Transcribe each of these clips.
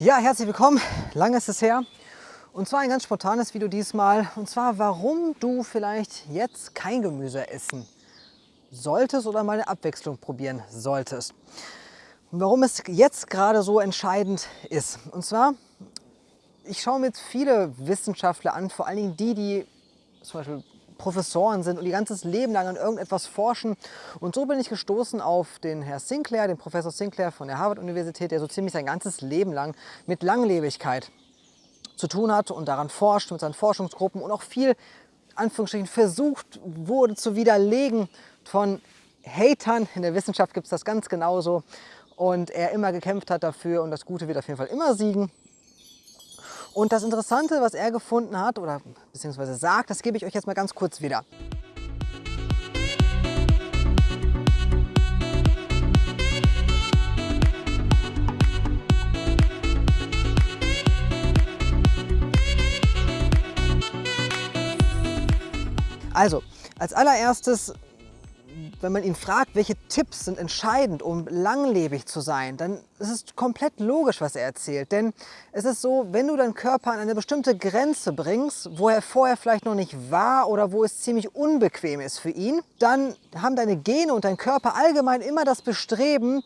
Ja, herzlich willkommen. Lange ist es her. Und zwar ein ganz spontanes Video diesmal. Und zwar, warum du vielleicht jetzt kein Gemüse essen solltest oder mal eine Abwechslung probieren solltest. Und warum es jetzt gerade so entscheidend ist. Und zwar, ich schaue mir jetzt viele Wissenschaftler an, vor allen Dingen die, die zum Beispiel Professoren sind und ihr ganzes Leben lang an irgendetwas forschen. Und so bin ich gestoßen auf den Herr Sinclair, den Professor Sinclair von der Harvard-Universität, der so ziemlich sein ganzes Leben lang mit Langlebigkeit zu tun hat und daran forscht mit seinen Forschungsgruppen und auch viel, Anführungsstrichen, versucht wurde zu widerlegen von Hatern. In der Wissenschaft gibt es das ganz genauso. Und er immer gekämpft hat dafür und das Gute wird auf jeden Fall immer siegen. Und das Interessante, was er gefunden hat oder beziehungsweise sagt, das gebe ich euch jetzt mal ganz kurz wieder. Also, als allererstes wenn man ihn fragt, welche Tipps sind entscheidend, um langlebig zu sein, dann ist es komplett logisch, was er erzählt. Denn es ist so, wenn du deinen Körper an eine bestimmte Grenze bringst, wo er vorher vielleicht noch nicht war oder wo es ziemlich unbequem ist für ihn, dann haben deine Gene und dein Körper allgemein immer das Bestreben,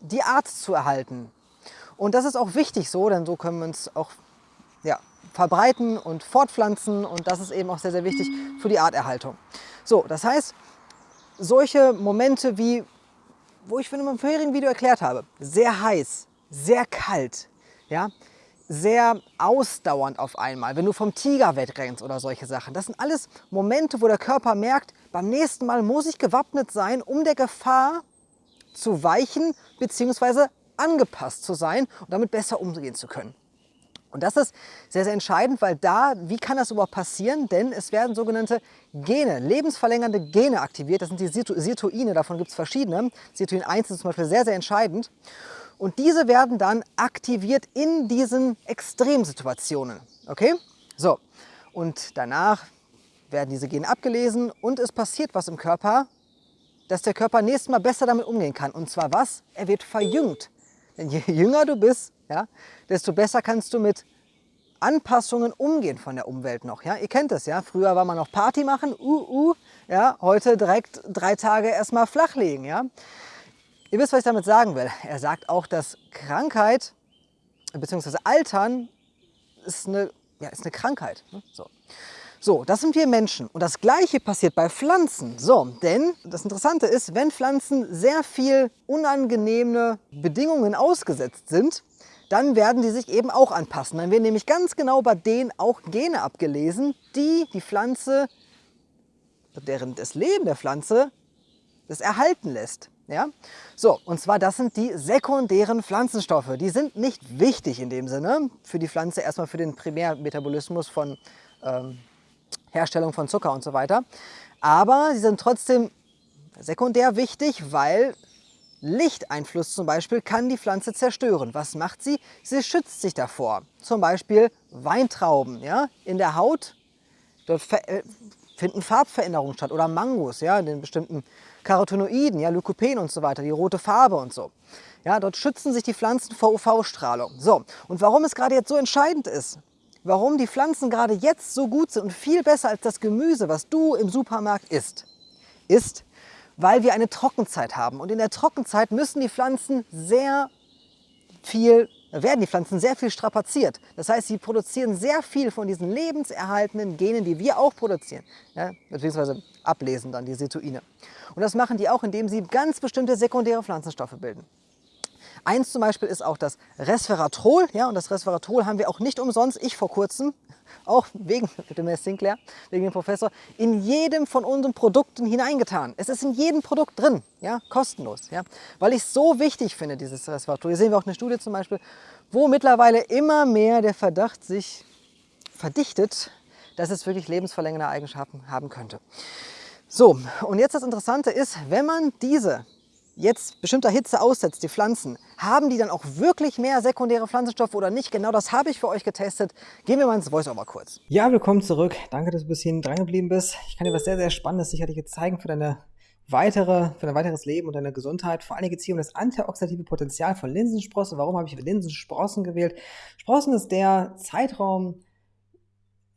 die Art zu erhalten. Und das ist auch wichtig so, denn so können wir uns auch ja, verbreiten und fortpflanzen und das ist eben auch sehr, sehr wichtig für die Arterhaltung. So, das heißt, solche Momente wie, wo ich in meinem vorherigen Video erklärt habe, sehr heiß, sehr kalt, ja, sehr ausdauernd auf einmal, wenn du vom Tiger wegrennst oder solche Sachen. Das sind alles Momente, wo der Körper merkt, beim nächsten Mal muss ich gewappnet sein, um der Gefahr zu weichen bzw. angepasst zu sein und damit besser umgehen zu können. Und das ist sehr, sehr entscheidend, weil da, wie kann das überhaupt passieren? Denn es werden sogenannte Gene, lebensverlängernde Gene aktiviert. Das sind die Sirtuine, davon gibt es verschiedene. Sirtuin 1 ist zum Beispiel sehr, sehr entscheidend. Und diese werden dann aktiviert in diesen Extremsituationen. Okay? So, und danach werden diese Gene abgelesen und es passiert was im Körper, dass der Körper nächstes Mal besser damit umgehen kann. Und zwar was? Er wird verjüngt. Denn je jünger du bist, ja, desto besser kannst du mit Anpassungen umgehen von der Umwelt noch. Ja? Ihr kennt das ja, früher war man noch Party machen, uh, uh, ja? heute direkt drei Tage erstmal flachlegen. Ja? Ihr wisst, was ich damit sagen will. Er sagt auch, dass Krankheit bzw. Altern ist eine, ja, ist eine Krankheit. Ne? So. So, das sind wir Menschen. Und das Gleiche passiert bei Pflanzen. So, denn das Interessante ist, wenn Pflanzen sehr viel unangenehme Bedingungen ausgesetzt sind, dann werden die sich eben auch anpassen. Dann werden nämlich ganz genau bei denen auch Gene abgelesen, die die Pflanze, deren das Leben der Pflanze, das erhalten lässt. Ja? So, und zwar das sind die sekundären Pflanzenstoffe. Die sind nicht wichtig in dem Sinne für die Pflanze, erstmal für den Primärmetabolismus von ähm, Herstellung von Zucker und so weiter. Aber sie sind trotzdem sekundär wichtig, weil Lichteinfluss zum Beispiel kann die Pflanze zerstören. Was macht sie? Sie schützt sich davor. Zum Beispiel Weintrauben ja? in der Haut. Dort äh, finden Farbveränderungen statt oder Mangos, ja, in den bestimmten Carotenoiden, ja, Lykopen und so weiter, die rote Farbe und so. Ja, dort schützen sich die Pflanzen vor UV-Strahlung. So, und warum es gerade jetzt so entscheidend ist, warum die Pflanzen gerade jetzt so gut sind und viel besser als das Gemüse, was du im Supermarkt isst, ist, weil wir eine Trockenzeit haben. Und in der Trockenzeit müssen die Pflanzen sehr viel, werden die Pflanzen sehr viel strapaziert. Das heißt, sie produzieren sehr viel von diesen lebenserhaltenden Genen, die wir auch produzieren, ja, beziehungsweise ablesen dann die Sirtuine. Und das machen die auch, indem sie ganz bestimmte sekundäre Pflanzenstoffe bilden. Eins zum Beispiel ist auch das Resveratrol. Ja, und das Resveratrol haben wir auch nicht umsonst, ich vor kurzem, auch wegen dem Herr Sinclair, wegen dem Professor, in jedem von unseren Produkten hineingetan. Es ist in jedem Produkt drin, ja, kostenlos. Ja, weil ich es so wichtig finde, dieses Resveratrol. Hier sehen wir auch eine Studie zum Beispiel, wo mittlerweile immer mehr der Verdacht sich verdichtet, dass es wirklich lebensverlängernde Eigenschaften haben könnte. So, und jetzt das Interessante ist, wenn man diese jetzt bestimmter Hitze aussetzt, die Pflanzen, haben die dann auch wirklich mehr sekundäre Pflanzenstoffe oder nicht? Genau das habe ich für euch getestet. Gehen wir mal ins Voice-Over kurz. Ja, willkommen zurück. Danke, dass du bis hierhin dran geblieben bist. Ich kann dir was sehr, sehr Spannendes sicherlich jetzt zeigen für deine weitere, für ein weiteres Leben und deine Gesundheit. Vor allem geht es hier um das antioxidative Potenzial von Linsensprossen. Warum habe ich Linsensprossen gewählt? Sprossen ist der Zeitraum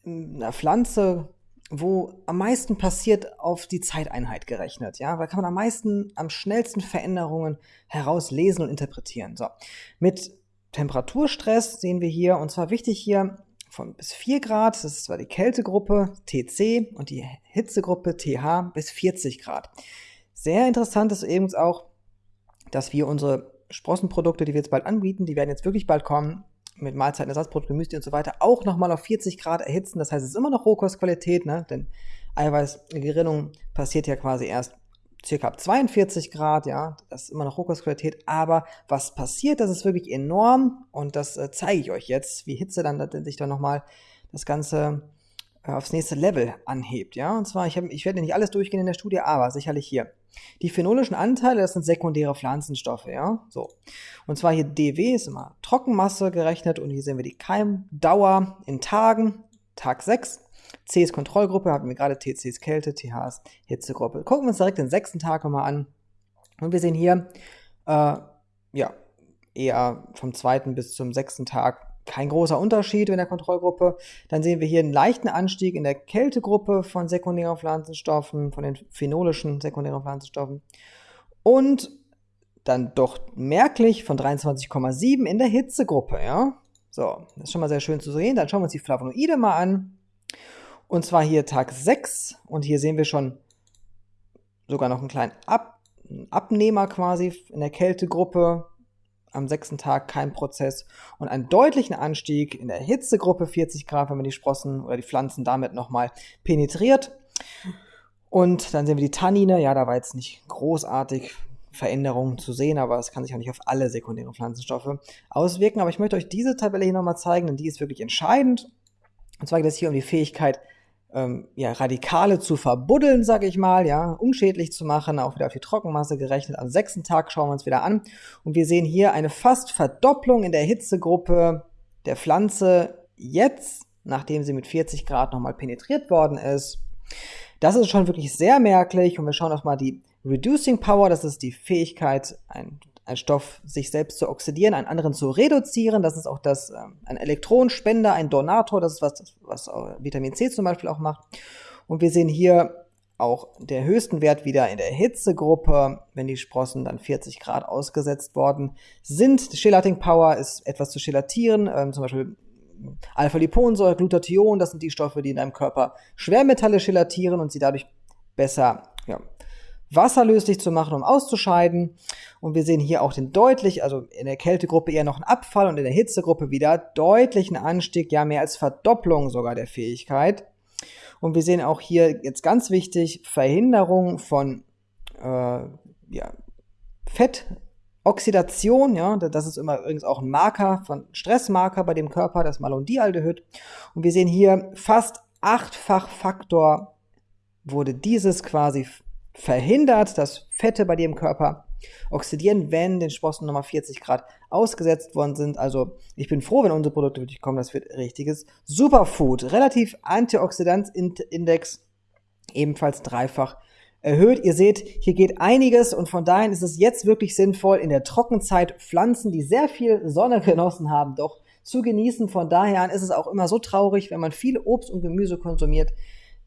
einer Pflanze, wo am meisten passiert auf die Zeiteinheit gerechnet. Ja, da kann man am meisten, am schnellsten Veränderungen herauslesen und interpretieren. So, mit Temperaturstress sehen wir hier, und zwar wichtig hier, von bis 4 Grad, das ist zwar die Kältegruppe TC und die Hitzegruppe TH bis 40 Grad. Sehr interessant ist eben auch, dass wir unsere Sprossenprodukte, die wir jetzt bald anbieten, die werden jetzt wirklich bald kommen, mit Mahlzeitenersatzprodukten, Gemüse und so weiter, auch nochmal auf 40 Grad erhitzen. Das heißt, es ist immer noch Rohkostqualität, ne? denn Eiweißgerinnung passiert ja quasi erst circa ab 42 Grad, ja, das ist immer noch Rohkostqualität, aber was passiert, das ist wirklich enorm und das äh, zeige ich euch jetzt, wie Hitze dann sich dann nochmal das Ganze aufs nächste Level anhebt, ja, und zwar, ich, hab, ich werde nicht alles durchgehen in der Studie, aber sicherlich hier. Die phenolischen Anteile, das sind sekundäre Pflanzenstoffe, ja, so. Und zwar hier DW ist immer Trockenmasse gerechnet und hier sehen wir die Keimdauer in Tagen, Tag 6 C ist Kontrollgruppe, hatten wir gerade, TC ist Kälte, TH ist Hitzegruppe. Gucken wir uns direkt den sechsten Tag mal an. Und wir sehen hier, äh, ja, eher vom zweiten bis zum sechsten Tag kein großer Unterschied in der Kontrollgruppe. Dann sehen wir hier einen leichten Anstieg in der Kältegruppe von sekundären Pflanzenstoffen, von den phenolischen sekundären Pflanzenstoffen. Und dann doch merklich von 23,7 in der Hitzegruppe, ja. So, das ist schon mal sehr schön zu sehen. Dann schauen wir uns die Flavonoide mal an. Und zwar hier Tag 6 und hier sehen wir schon sogar noch einen kleinen Ab Abnehmer quasi in der Kältegruppe. Am sechsten Tag kein Prozess und einen deutlichen Anstieg in der Hitzegruppe 40 Grad, wenn man die Sprossen oder die Pflanzen damit nochmal penetriert. Und dann sehen wir die Tannine. Ja, da war jetzt nicht großartig Veränderungen zu sehen, aber es kann sich auch nicht auf alle sekundären Pflanzenstoffe auswirken. Aber ich möchte euch diese Tabelle hier nochmal zeigen, denn die ist wirklich entscheidend. Und zwar geht es hier um die Fähigkeit, ähm, ja, Radikale zu verbuddeln, sage ich mal, ja, unschädlich zu machen, auch wieder auf die Trockenmasse gerechnet. Am sechsten Tag schauen wir uns wieder an und wir sehen hier eine fast Verdopplung in der Hitzegruppe der Pflanze jetzt, nachdem sie mit 40 Grad nochmal penetriert worden ist. Das ist schon wirklich sehr merklich und wir schauen uns mal die Reducing Power, das ist die Fähigkeit, ein Stoff sich selbst zu oxidieren, einen anderen zu reduzieren. Das ist auch das, äh, ein Elektronenspender, ein Donator, das ist was, was Vitamin C zum Beispiel auch macht. Und wir sehen hier auch der höchsten Wert wieder in der Hitzegruppe, wenn die Sprossen dann 40 Grad ausgesetzt worden sind. Chelating Power ist etwas zu chelatieren, ähm, zum Beispiel Alpha-Liponsäure, Glutathion, das sind die Stoffe, die in deinem Körper Schwermetalle chelatieren und sie dadurch besser ja, wasserlöslich zu machen, um auszuscheiden. Und wir sehen hier auch den deutlich, also in der Kältegruppe eher noch einen Abfall und in der Hitzegruppe wieder deutlichen Anstieg, ja mehr als Verdopplung sogar der Fähigkeit. Und wir sehen auch hier jetzt ganz wichtig Verhinderung von äh, ja, Fettoxidation, ja, das ist immer übrigens auch ein Marker von Stressmarker bei dem Körper, das Malondialdehyd. Und wir sehen hier fast achtfach Faktor wurde dieses quasi verhindert, dass Fette bei dir im Körper oxidieren, wenn den Sprossen nochmal 40 Grad ausgesetzt worden sind. Also ich bin froh, wenn unsere Produkte wirklich kommen. Das wird richtiges Superfood. Relativ Antioxidant-Index ebenfalls dreifach erhöht. Ihr seht, hier geht einiges und von daher ist es jetzt wirklich sinnvoll, in der Trockenzeit Pflanzen, die sehr viel Sonne genossen haben, doch zu genießen. Von daher ist es auch immer so traurig, wenn man viel Obst und Gemüse konsumiert,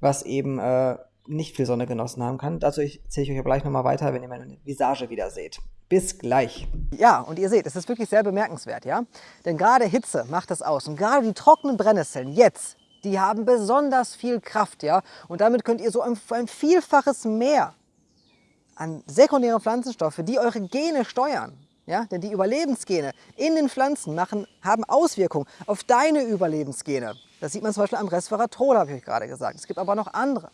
was eben äh, nicht viel Sonne genossen haben kann. Dazu erzähle ich euch aber gleich nochmal weiter, wenn ihr meine Visage wieder seht. Bis gleich. Ja, und ihr seht, es ist wirklich sehr bemerkenswert, ja? Denn gerade Hitze macht das aus. Und gerade die trockenen Brennnesseln jetzt, die haben besonders viel Kraft, ja? Und damit könnt ihr so ein, ein Vielfaches mehr an sekundären Pflanzenstoffe, die eure Gene steuern, ja? Denn die Überlebensgene in den Pflanzen machen, haben Auswirkungen auf deine Überlebensgene. Das sieht man zum Beispiel am Resveratrol, habe ich euch gerade gesagt. Es gibt aber noch andere.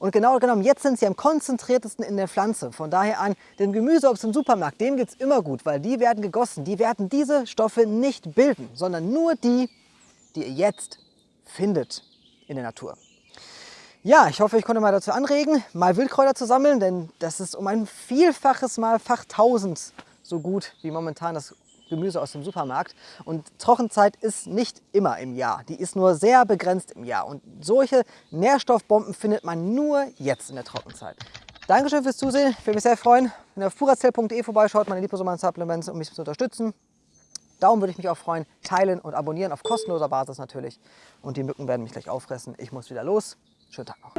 Und genau genommen, jetzt sind sie am konzentriertesten in der Pflanze. Von daher an, dem Gemüseobst im Supermarkt, dem geht es immer gut, weil die werden gegossen. Die werden diese Stoffe nicht bilden, sondern nur die, die ihr jetzt findet in der Natur. Ja, ich hoffe, ich konnte mal dazu anregen, mal Wildkräuter zu sammeln, denn das ist um ein Vielfaches mal Fach 1000 so gut wie momentan das Gemüse aus dem Supermarkt. Und Trockenzeit ist nicht immer im Jahr. Die ist nur sehr begrenzt im Jahr. Und solche Nährstoffbomben findet man nur jetzt in der Trockenzeit. Dankeschön fürs Zusehen. Ich würde mich sehr freuen, wenn ihr auf purazell.de vorbeischaut, meine Liposomalen Supplements, um mich zu unterstützen. Daumen würde ich mich auch freuen. Teilen und abonnieren auf kostenloser Basis natürlich. Und die Mücken werden mich gleich auffressen. Ich muss wieder los. Schönen Tag noch.